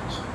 么？